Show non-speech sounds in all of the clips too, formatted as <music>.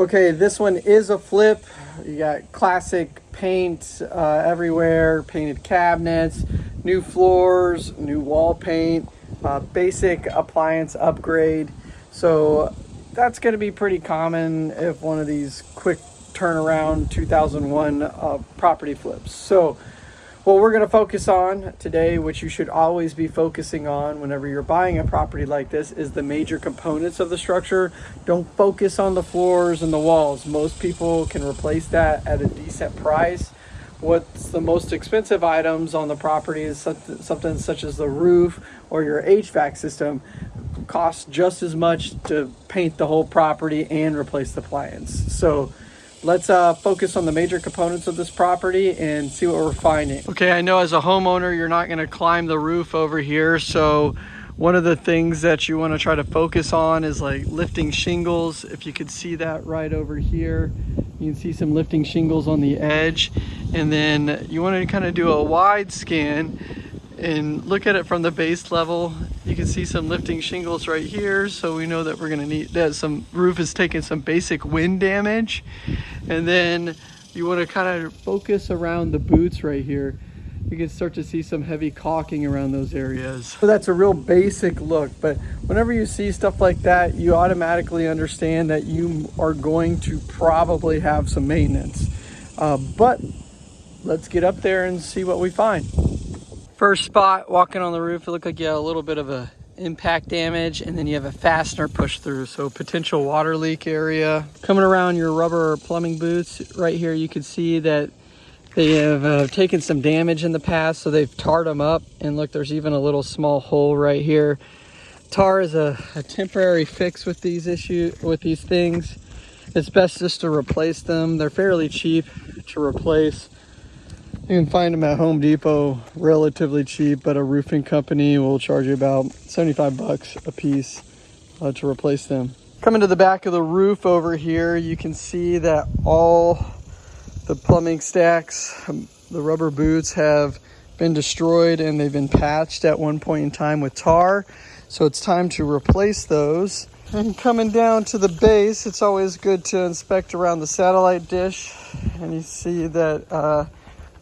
Okay, this one is a flip. You got classic paint uh, everywhere, painted cabinets, new floors, new wall paint, uh, basic appliance upgrade. So that's going to be pretty common if one of these quick turnaround 2001 uh, property flips. So what we're going to focus on today, which you should always be focusing on whenever you're buying a property like this, is the major components of the structure. Don't focus on the floors and the walls. Most people can replace that at a decent price. What's the most expensive items on the property is something such as the roof or your HVAC system costs just as much to paint the whole property and replace the appliance. So let's uh, focus on the major components of this property and see what we're finding. Okay, I know as a homeowner, you're not gonna climb the roof over here. So one of the things that you wanna try to focus on is like lifting shingles. If you could see that right over here, you can see some lifting shingles on the edge. And then you wanna kind of do a wide scan and look at it from the base level. You can see some lifting shingles right here. So we know that we're gonna need that some roof is taking some basic wind damage. And then you wanna kind of focus around the boots right here. You can start to see some heavy caulking around those areas. So that's a real basic look, but whenever you see stuff like that, you automatically understand that you are going to probably have some maintenance. Uh, but let's get up there and see what we find. First spot, walking on the roof, it looked like you had a little bit of a impact damage and then you have a fastener push through. So potential water leak area. Coming around your rubber plumbing boots right here, you can see that they have uh, taken some damage in the past. So they've tarred them up and look, there's even a little small hole right here. Tar is a, a temporary fix with these issue with these things. It's best just to replace them. They're fairly cheap to replace. You can find them at Home Depot relatively cheap, but a roofing company will charge you about 75 bucks a piece uh, to replace them. Coming to the back of the roof over here, you can see that all the plumbing stacks, um, the rubber boots have been destroyed and they've been patched at one point in time with tar. So it's time to replace those. And coming down to the base, it's always good to inspect around the satellite dish. And you see that uh,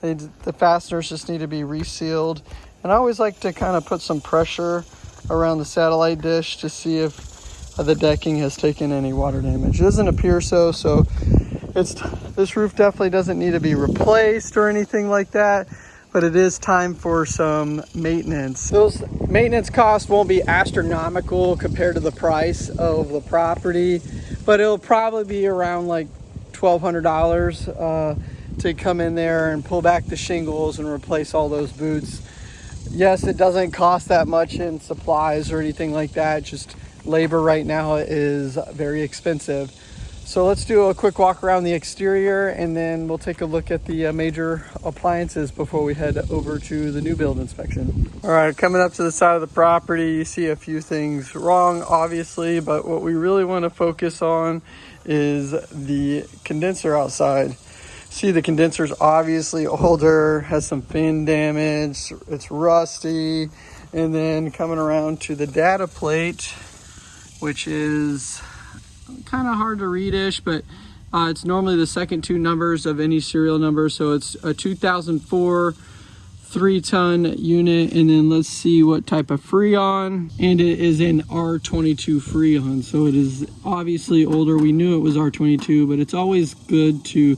they, the fasteners just need to be resealed. And I always like to kind of put some pressure around the satellite dish to see if the decking has taken any water damage. It doesn't appear so, so it's this roof definitely doesn't need to be replaced or anything like that, but it is time for some maintenance. Those maintenance costs won't be astronomical compared to the price of the property, but it'll probably be around like $1,200. Uh, to come in there and pull back the shingles and replace all those boots. Yes, it doesn't cost that much in supplies or anything like that. Just labor right now is very expensive. So let's do a quick walk around the exterior and then we'll take a look at the uh, major appliances before we head over to the new build inspection. All right, coming up to the side of the property, you see a few things wrong, obviously, but what we really want to focus on is the condenser outside. See the condenser's obviously older, has some fin damage, it's rusty. And then coming around to the data plate, which is kind of hard to readish, but uh, it's normally the second two numbers of any serial number. So it's a 2004 three ton unit. And then let's see what type of Freon. And it is an R22 Freon. So it is obviously older. We knew it was R22, but it's always good to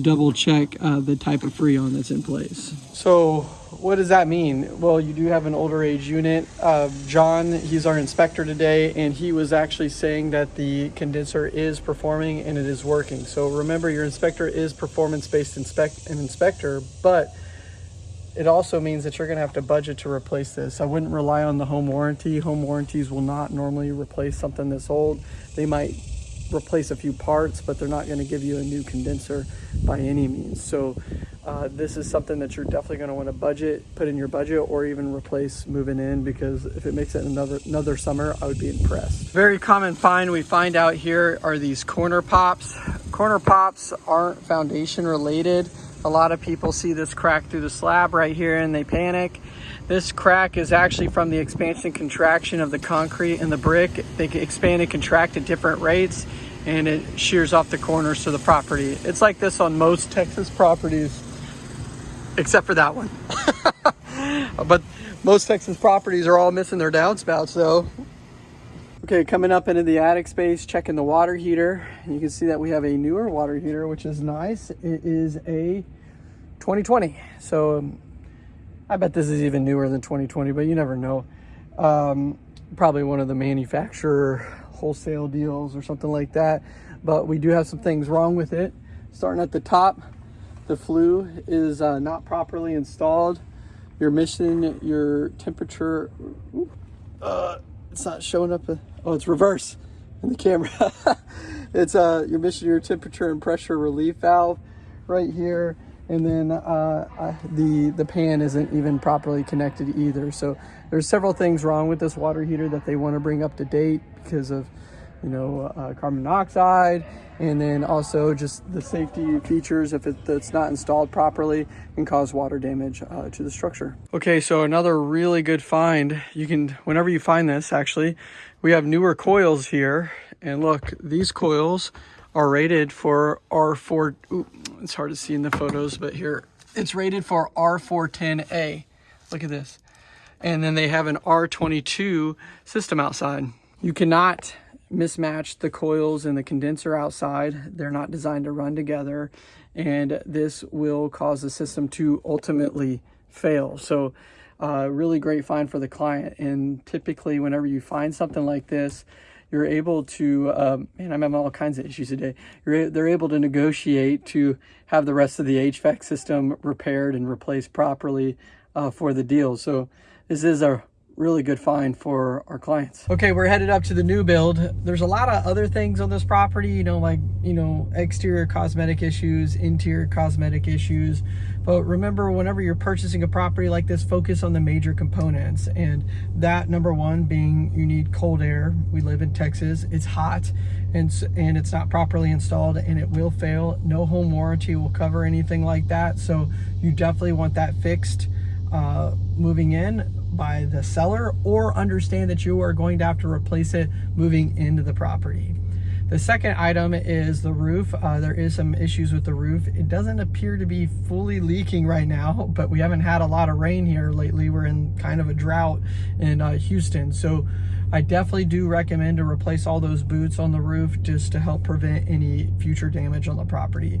double check uh, the type of freon that's in place. So what does that mean? Well, you do have an older age unit. Uh, John, he's our inspector today, and he was actually saying that the condenser is performing and it is working. So remember, your inspector is performance-based inspect an inspector, but it also means that you're going to have to budget to replace this. I wouldn't rely on the home warranty. Home warranties will not normally replace something that's old. They might replace a few parts, but they're not going to give you a new condenser by any means. So uh, this is something that you're definitely going to want to budget, put in your budget, or even replace moving in because if it makes it another another summer, I would be impressed. Very common find we find out here are these corner pops. Corner pops aren't foundation related. A lot of people see this crack through the slab right here and they panic. This crack is actually from the expansion contraction of the concrete and the brick. They expand and contract at different rates and it shears off the corners to the property. It's like this on most Texas properties, except for that one. <laughs> but most Texas properties are all missing their downspouts though. Okay, coming up into the attic space, checking the water heater. You can see that we have a newer water heater, which is nice. It is a 2020. So um, I bet this is even newer than 2020, but you never know. Um, probably one of the manufacturer wholesale deals or something like that. But we do have some things wrong with it. Starting at the top, the flue is uh, not properly installed. You're missing your temperature. Uh, it's not showing up. Uh, oh, it's reverse in the camera. <laughs> it's uh, your temperature and pressure relief valve right here and then uh, uh, the the pan isn't even properly connected either. So there's several things wrong with this water heater that they want to bring up to date because of you know uh, carbon monoxide and then also just the safety features if it, it's not installed properly can cause water damage uh, to the structure. Okay, so another really good find. You can whenever you find this actually, we have newer coils here and look these coils are rated for R4, ooh, it's hard to see in the photos, but here, it's rated for R410A. Look at this. And then they have an R22 system outside. You cannot mismatch the coils and the condenser outside. They're not designed to run together and this will cause the system to ultimately fail. So uh, really great find for the client. And typically whenever you find something like this, you're able to, um, man, I'm having all kinds of issues today. You're, they're able to negotiate to have the rest of the HVAC system repaired and replaced properly uh, for the deal. So this is a really good find for our clients. Okay, we're headed up to the new build. There's a lot of other things on this property, you know, like, you know, exterior cosmetic issues, interior cosmetic issues. But remember, whenever you're purchasing a property like this, focus on the major components. And that number one being you need cold air. We live in Texas, it's hot and, and it's not properly installed and it will fail. No home warranty will cover anything like that. So you definitely want that fixed uh, moving in by the seller or understand that you are going to have to replace it moving into the property. The second item is the roof. Uh, there is some issues with the roof. It doesn't appear to be fully leaking right now, but we haven't had a lot of rain here lately. We're in kind of a drought in uh, Houston. So I definitely do recommend to replace all those boots on the roof just to help prevent any future damage on the property.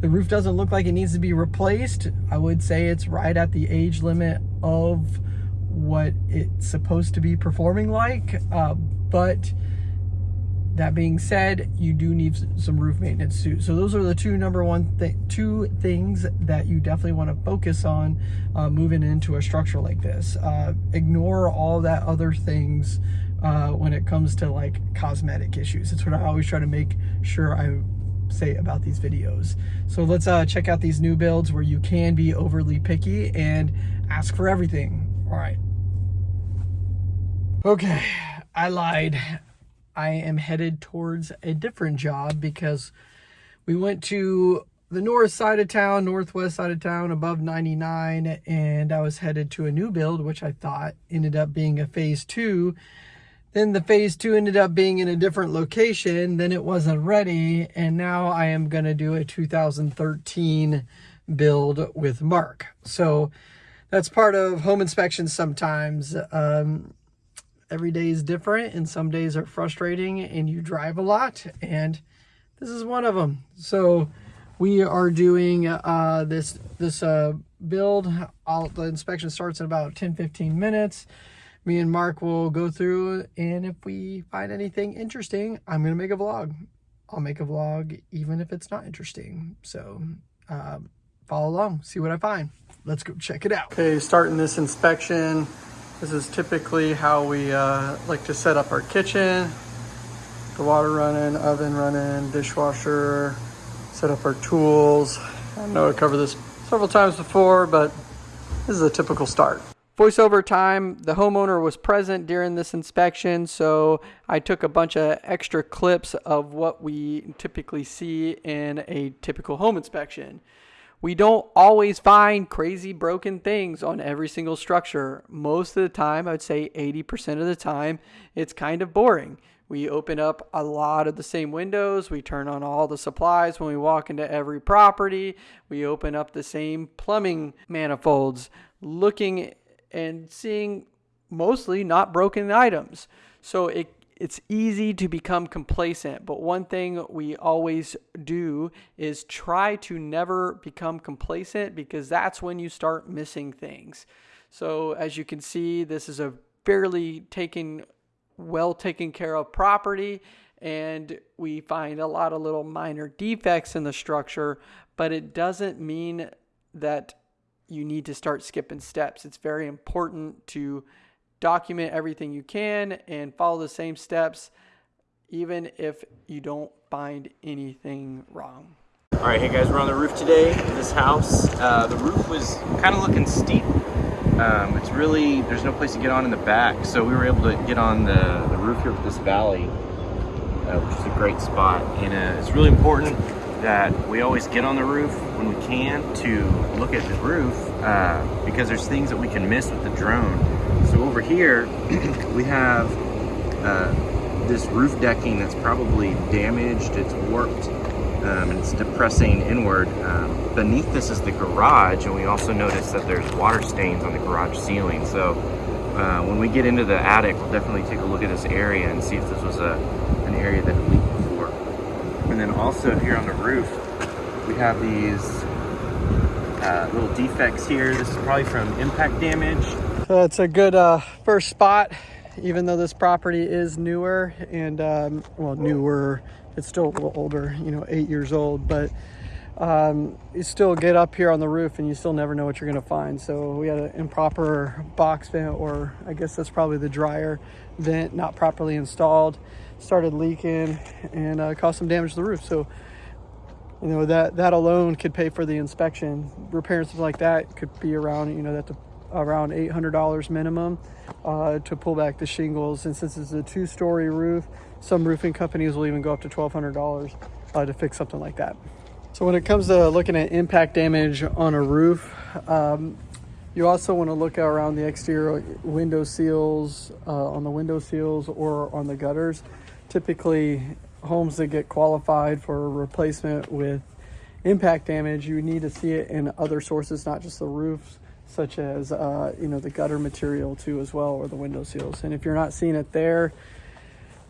The roof doesn't look like it needs to be replaced. I would say it's right at the age limit of what it's supposed to be performing like. Uh, but that being said, you do need some roof maintenance too. So those are the two number one th two things that you definitely want to focus on uh, moving into a structure like this. Uh, ignore all that other things uh, when it comes to like cosmetic issues. It's what I always try to make sure I say about these videos. So let's uh, check out these new builds where you can be overly picky and ask for everything. All right. Okay, I lied. I am headed towards a different job because we went to the north side of town, northwest side of town, above 99, and I was headed to a new build, which I thought ended up being a phase two. Then the phase two ended up being in a different location, then it wasn't ready, and now I am going to do a 2013 build with Mark. So that's part of home inspections sometimes. Um, every day is different and some days are frustrating and you drive a lot and this is one of them. So we are doing uh, this this uh, build. All, the inspection starts in about 10-15 minutes. Me and Mark will go through and if we find anything interesting, I'm going to make a vlog. I'll make a vlog even if it's not interesting. So uh, follow along, see what I find let's go check it out. Okay, starting this inspection. This is typically how we uh, like to set up our kitchen. The water running, oven running, dishwasher, set up our tools. I know I covered this several times before, but this is a typical start. Voiceover time, the homeowner was present during this inspection, so I took a bunch of extra clips of what we typically see in a typical home inspection. We don't always find crazy broken things on every single structure. Most of the time, I would say 80% of the time, it's kind of boring. We open up a lot of the same windows. We turn on all the supplies when we walk into every property. We open up the same plumbing manifolds, looking and seeing mostly not broken items. So it it's easy to become complacent, but one thing we always do is try to never become complacent because that's when you start missing things. So as you can see, this is a fairly taken well taken care of property and we find a lot of little minor defects in the structure, but it doesn't mean that you need to start skipping steps. It's very important to document everything you can and follow the same steps even if you don't find anything wrong. All right, hey guys, we're on the roof today of this house. Uh, the roof was kind of looking steep. Um, it's really, there's no place to get on in the back, so we were able to get on the, the roof here of this valley, uh, which is a great spot. And uh, it's really important that we always get on the roof when we can to look at the roof uh, because there's things that we can miss with the drone. So over here, <clears throat> we have uh, this roof decking that's probably damaged, it's warped, um, and it's depressing inward. Um, beneath this is the garage, and we also notice that there's water stains on the garage ceiling. So uh, when we get into the attic, we'll definitely take a look at this area and see if this was a, an area that leaked before. and then also here on the roof, we have these uh, little defects here. This is probably from impact damage. So it's a good uh, first spot, even though this property is newer and, um, well, newer, it's still a little older, you know, eight years old, but um, you still get up here on the roof and you still never know what you're gonna find. So we had an improper box vent, or I guess that's probably the dryer vent, not properly installed started leaking and uh, caused some damage to the roof. So, you know, that, that alone could pay for the inspection. Repairing something like that could be around, you know, that's around $800 minimum uh, to pull back the shingles. And since it's a two story roof, some roofing companies will even go up to $1,200 uh, to fix something like that. So when it comes to looking at impact damage on a roof, um, you also want to look around the exterior window seals, uh, on the window seals or on the gutters typically homes that get qualified for replacement with impact damage, you need to see it in other sources, not just the roofs, such as uh, you know the gutter material too as well, or the window seals. And if you're not seeing it there,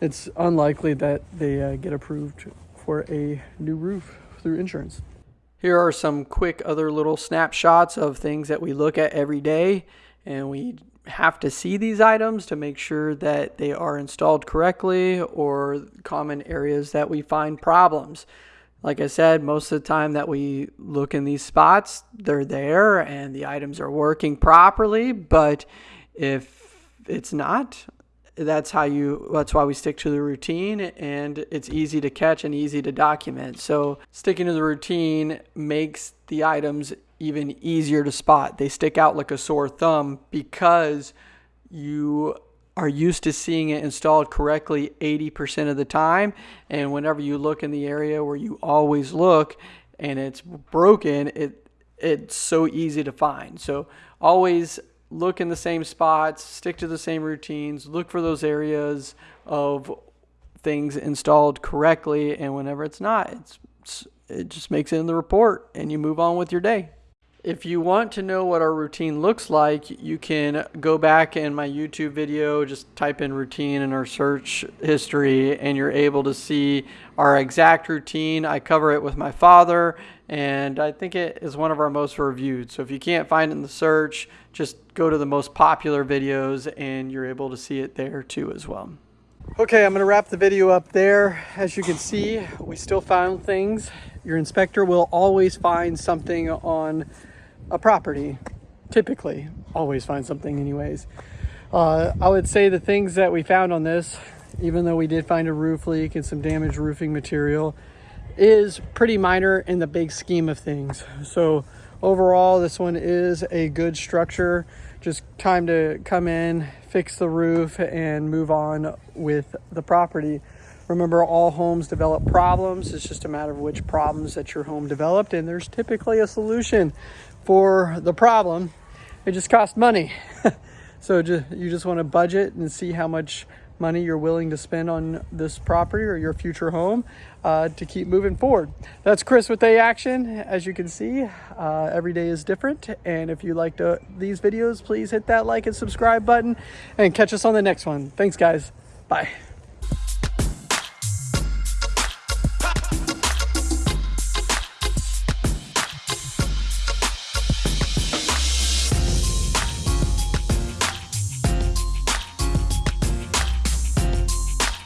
it's unlikely that they uh, get approved for a new roof through insurance. Here are some quick other little snapshots of things that we look at every day and we have to see these items to make sure that they are installed correctly or common areas that we find problems. Like I said, most of the time that we look in these spots, they're there and the items are working properly. But if it's not, that's how you that's why we stick to the routine and it's easy to catch and easy to document so sticking to the routine makes the items even easier to spot. They stick out like a sore thumb because you are used to seeing it installed correctly 80% of the time. And whenever you look in the area where you always look and it's broken, it it's so easy to find. So always look in the same spots, stick to the same routines, look for those areas of things installed correctly. And whenever it's not, it's, it just makes it in the report and you move on with your day. If you want to know what our routine looks like, you can go back in my YouTube video, just type in routine in our search history, and you're able to see our exact routine. I cover it with my father, and I think it is one of our most reviewed. So if you can't find it in the search, just go to the most popular videos, and you're able to see it there too as well. Okay, I'm going to wrap the video up there. As you can see, we still found things. Your inspector will always find something on a property, typically always find something anyways. Uh, I would say the things that we found on this, even though we did find a roof leak and some damaged roofing material, is pretty minor in the big scheme of things. So overall, this one is a good structure. Just time to come in, fix the roof, and move on with the property. Remember, all homes develop problems. It's just a matter of which problems that your home developed, and there's typically a solution for the problem. It just costs money. <laughs> so just, you just want to budget and see how much money you're willing to spend on this property or your future home uh, to keep moving forward. That's Chris with A Action. As you can see, uh, every day is different. And if you liked uh, these videos, please hit that like and subscribe button and catch us on the next one. Thanks, guys. Bye.